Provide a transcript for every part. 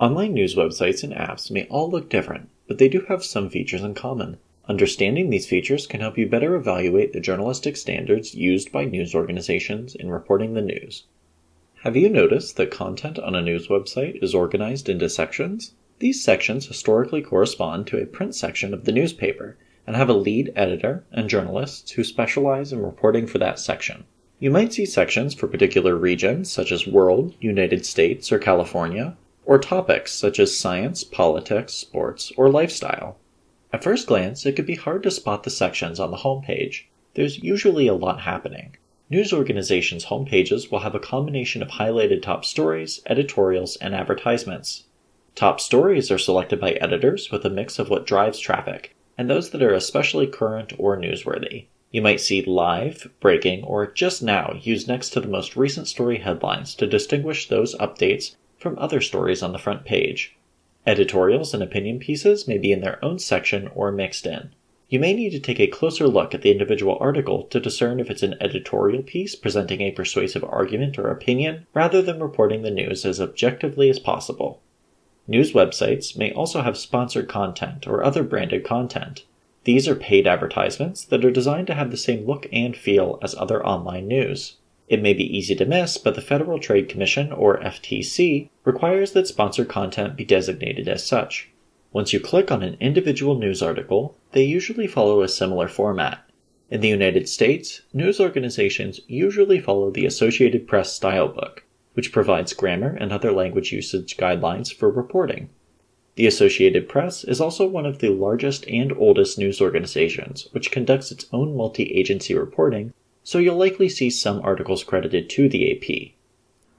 Online news websites and apps may all look different, but they do have some features in common. Understanding these features can help you better evaluate the journalistic standards used by news organizations in reporting the news. Have you noticed that content on a news website is organized into sections? These sections historically correspond to a print section of the newspaper and have a lead editor and journalists who specialize in reporting for that section. You might see sections for particular regions such as World, United States, or California, or topics such as science, politics, sports, or lifestyle. At first glance, it could be hard to spot the sections on the homepage. There's usually a lot happening. News organizations' homepages will have a combination of highlighted top stories, editorials, and advertisements. Top stories are selected by editors with a mix of what drives traffic, and those that are especially current or newsworthy. You might see live, breaking, or just now used next to the most recent story headlines to distinguish those updates from other stories on the front page. Editorials and opinion pieces may be in their own section or mixed in. You may need to take a closer look at the individual article to discern if it's an editorial piece presenting a persuasive argument or opinion rather than reporting the news as objectively as possible. News websites may also have sponsored content or other branded content. These are paid advertisements that are designed to have the same look and feel as other online news. It may be easy to miss, but the Federal Trade Commission, or FTC, requires that sponsored content be designated as such. Once you click on an individual news article, they usually follow a similar format. In the United States, news organizations usually follow the Associated Press style book, which provides grammar and other language usage guidelines for reporting. The Associated Press is also one of the largest and oldest news organizations, which conducts its own multi agency reporting so you'll likely see some articles credited to the AP.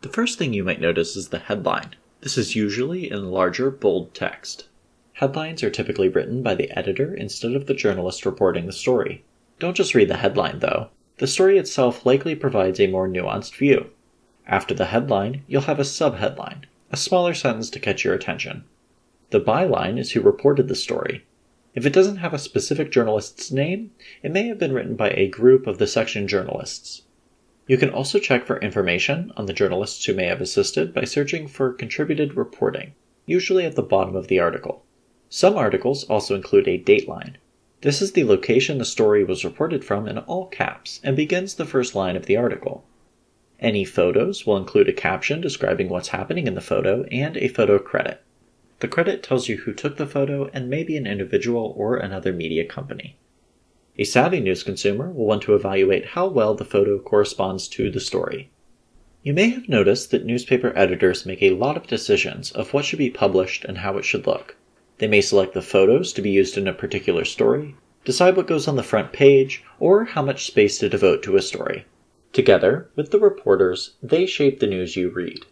The first thing you might notice is the headline. This is usually in larger, bold text. Headlines are typically written by the editor instead of the journalist reporting the story. Don't just read the headline, though. The story itself likely provides a more nuanced view. After the headline, you'll have a subheadline, a smaller sentence to catch your attention. The byline is who reported the story, if it doesn't have a specific journalist's name, it may have been written by a group of the section journalists. You can also check for information on the journalists who may have assisted by searching for contributed reporting, usually at the bottom of the article. Some articles also include a dateline. This is the location the story was reported from in all caps and begins the first line of the article. Any photos will include a caption describing what's happening in the photo and a photo credit. The credit tells you who took the photo and maybe an individual or another media company. A savvy news consumer will want to evaluate how well the photo corresponds to the story. You may have noticed that newspaper editors make a lot of decisions of what should be published and how it should look. They may select the photos to be used in a particular story, decide what goes on the front page, or how much space to devote to a story. Together with the reporters, they shape the news you read.